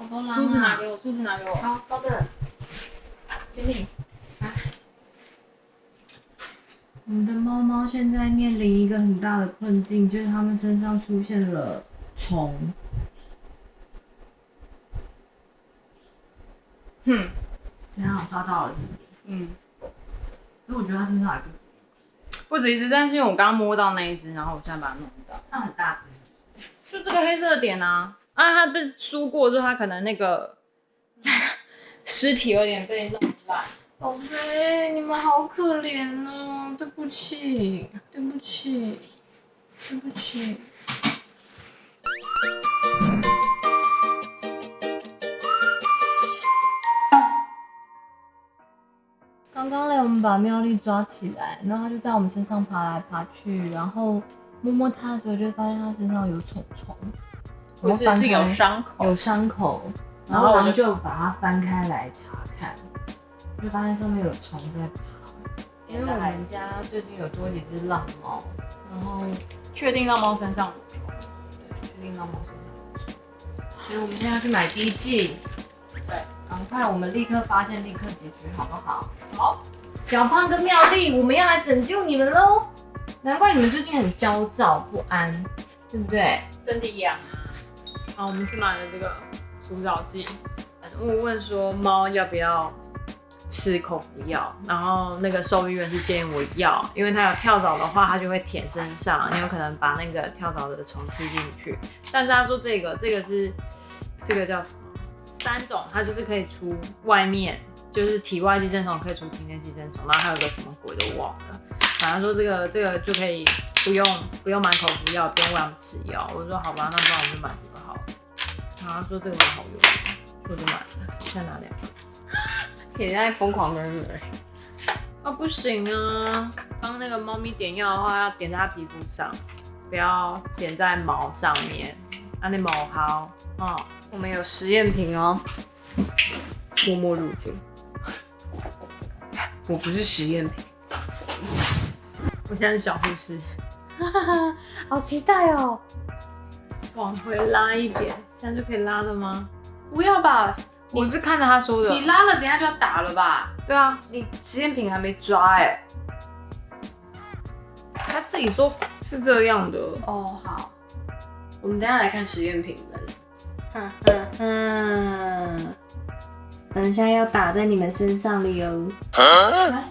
宝宝狼梳子拿啊！给我，梳子拿给我。好，稍等。经理，来。我们的猫猫现在面临一个很大的困境，就是它们身上出现了虫。哼，怎样？抓到了是不是？嗯，所以我觉得它身上还不止一只，不止一只，但是因为我刚刚摸到那一只，然后我现在把它弄到，它很大只是不是。就这个黑色的点啊，啊，他被输过之后，他可能那个 尸体有点被弄烂。宝贝，你们好可怜哦！对不起，对不起，对不起。刚刚嘞，我们把妙丽抓起来，然后它就在我们身上爬来爬去，然后摸摸它的时候，就发现它身上有虫虫，不是是有开伤口，有伤口，然然后我就后狼就把它翻开来查看，就发现上面有虫在爬。因为我们家最近有多几只浪猫，然后确定浪猫身上有虫。对，确定浪猫身上有虫，所以我们现在要去买滴剂。对，赶快，我们立刻发现，立刻解决，好不好？好，小胖跟妙丽，我们要来拯救你们喽！难怪你们最近很焦躁不安，对不对？身体痒啊。我们去买了这个除藻剂。我问说猫要不要吃口服药，然后那个兽医院是建议我要，因为它有跳蚤的话，它就会舔身上，你有可能把那个跳蚤的虫吸进去。但是他说这个这个是这个叫什么？三种，它就是可以除外面，就是体外寄生虫可以除体内寄生虫，然后还有个什么鬼都忘了。反正说这个这个就可以不用不用买口服药，不用喂他们吃药。我说好吧，那不然我就买这个好了。然后他说这个蛮好用，我就买了。现在拿两个。也在疯狂的人。啊，不行啊！帮那个猫咪点药的话，要点在它皮肤上，不要点在毛上面。啊，那毛好哦。我们有实验品哦，默默入境。我不是实验品，我现在是小护士，好期待哦！往回拉一点，现在就可以拉了吗？不要吧，我是看着他说的。你拉了，等下就要打了吧？对啊，你实验品还没抓哎、他自己说是这样的。哦，好，我们等下来看实验品们。哼哼哼，等一下要打在你们身上了哟。来，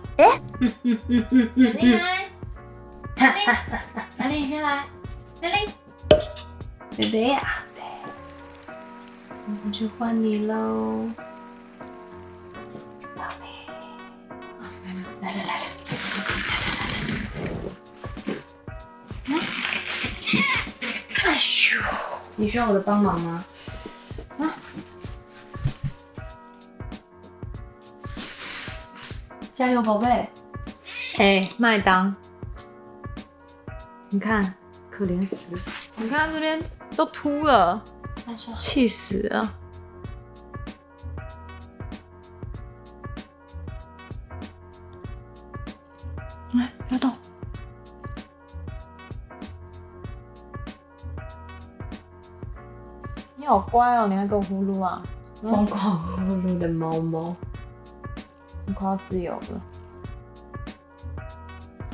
嗯嗯嗯嗯嗯美丽来，美丽，美丽你先来，美丽。贝贝啊，我们去换你喽。宝贝，来了来了，哎咻！你需要我的帮忙吗？加油，宝贝！哎，麦当，你看，可怜死，你看他这边都秃了，气死了。来，不要动。你好乖哦，你还给我呼噜啊！疯狂呼噜的猫猫，你快要自由了。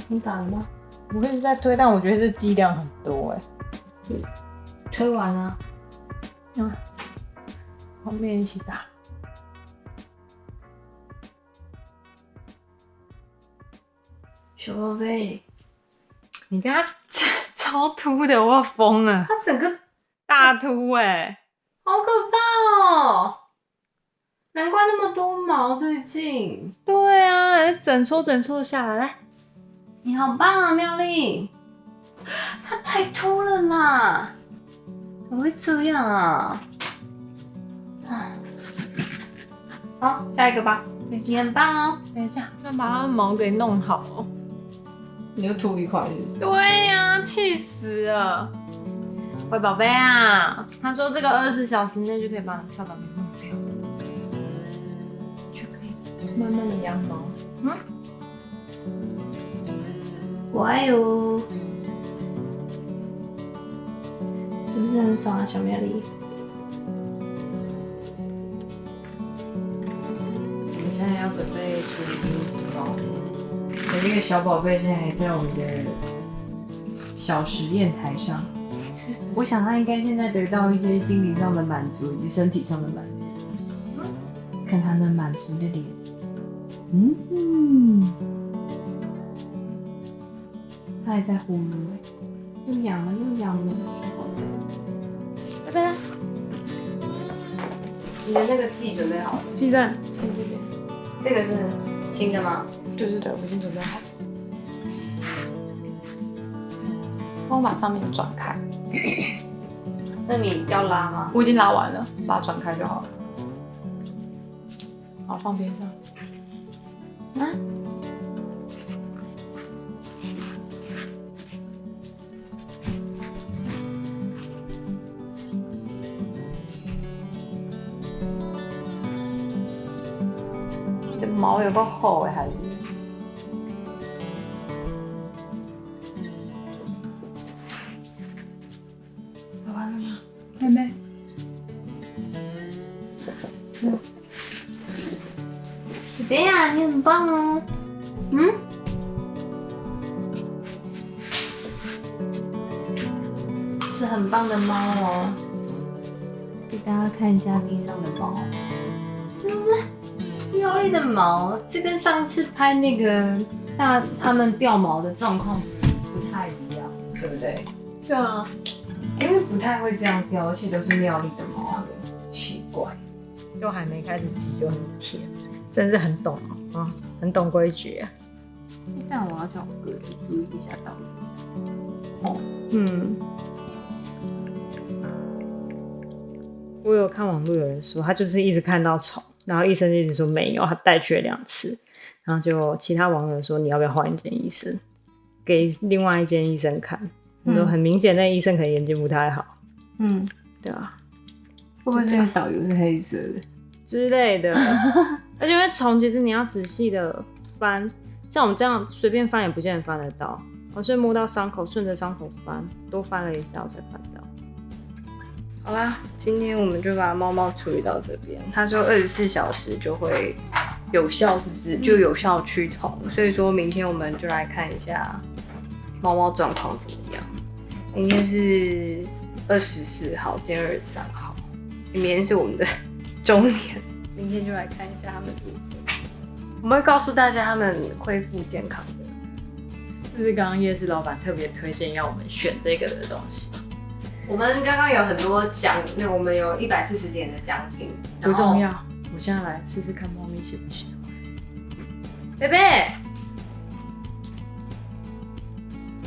你打了吗？我一直在推，但我觉得这剂量很多哎。推完了。嗯，后面一起打。小宝贝，你看他 超秃的，我要疯了，他整个大秃哎、好可怕哦！难怪那么多毛，最近。对啊，整撮整撮下来，来，你好棒啊，妙丽！它太秃了啦，怎么会这样啊？啊好，下一个吧。你很棒哦。等一下，要把它毛给弄好哦。你又秃一块是不是？对呀、气死了。喂宝贝啊，他说这个二十四小时内就可以把跳蚤给慢慢的羊毛，嗯，乖哦，是不是很爽啊，小妙丽？我们现在要准备处理第一只猫，我那个小宝贝现在还在我们的小实验台上。我想他应该现在得到一些心理上的满足以及身体上的满足，看他能满足的脸。嗯，他还在呼噜哎，又痒了又痒了，拜拜啦，你的那个剂准备好了？鸡蛋趁这边。这个是新的吗？对对对，我已经准备好了。帮我把上面转开，那你要拉吗？我已经拉完了，把它转开就好了。好，放边上。啊？你的毛有够厚哎，孩子。拉完了吗？妹妹。你很棒哦。嗯？是很棒的猫哦。给大家看一下地上的毛，就是妙丽的毛，这跟上次拍那个大他们掉毛的状况不太一样，对不对？对啊。因为不太会这样掉，而且都是妙丽的毛，很奇怪。都还没开始挤就很甜，真是很懂啊、很懂规矩、啊。这样我要叫我哥去注意一下道理。哦，嗯，我有看网络有人说，他就是一直看到虫，然后医生就一直说没有，他带去了两次，然后就其他网友说你要不要换一间医生，给另外一间医生看，说嗯很明显那医生可能眼睛不太好，嗯，对啊。会不会这个导游是黑色的？之类的，而且因为虫其实你要仔细的翻，像我们这样随便翻也不见得翻得到，我是摸到伤口，顺着伤口翻，多翻了一下我才翻到。好啦，今天我们就把猫猫处理到这边。他说二十四小时就会有效，是不是？就有效驱虫。所以说明天我们就来看一下猫猫状况怎么样。明天是二十四号，今天二十三号，明天是我们的 周年，明天就来看一下他们如何。我们会告诉大家他们恢复健康的。这是刚刚夜市老板特别推荐要我们选这个的东西，我们刚刚有很多奖，那我们有一百四十点的奖品，不重要。我现在来试试看猫咪喜不喜欢。贝贝，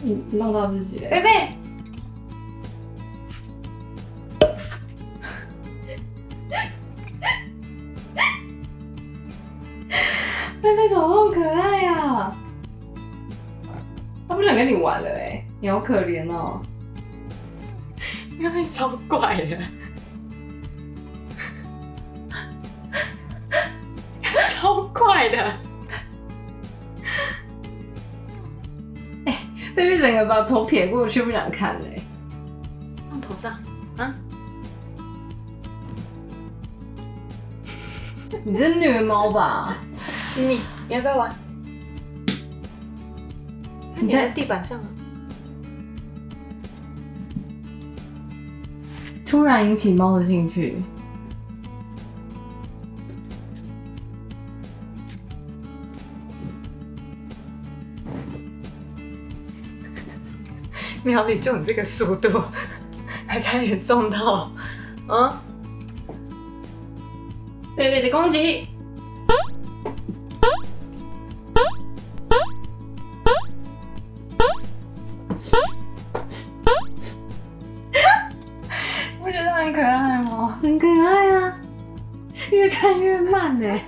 你弄到自己了。贝贝，贝你好可怜哦。因为 超怪的，超怪的。贝贝整个把头撇过去，不想看嘞、放头上啊？你这是虐猫吧？你你要不要玩？你在在地板上啊？突然引起猫的兴趣。苗里就你这个速度，还差点撞到，啊？贝贝的攻击，越看越慢哎、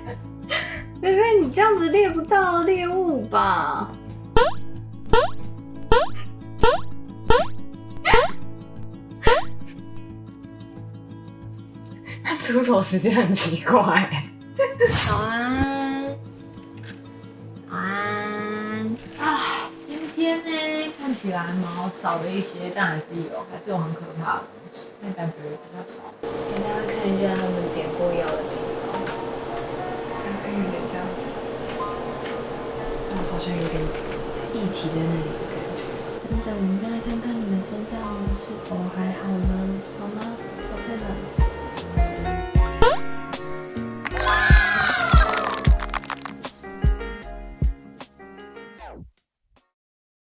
贝贝，你这样子猎不到猎物吧？它 出手时间很奇怪。早安，晚起来毛少了一些但还是有还是有很可怕的东西但感觉比较少。给大家看一下他们点过药的地方大概有点这样子。啊好像有点一体在那里的感觉。等等我们再来看看你们身上是否还好呢？好吗？宝贝们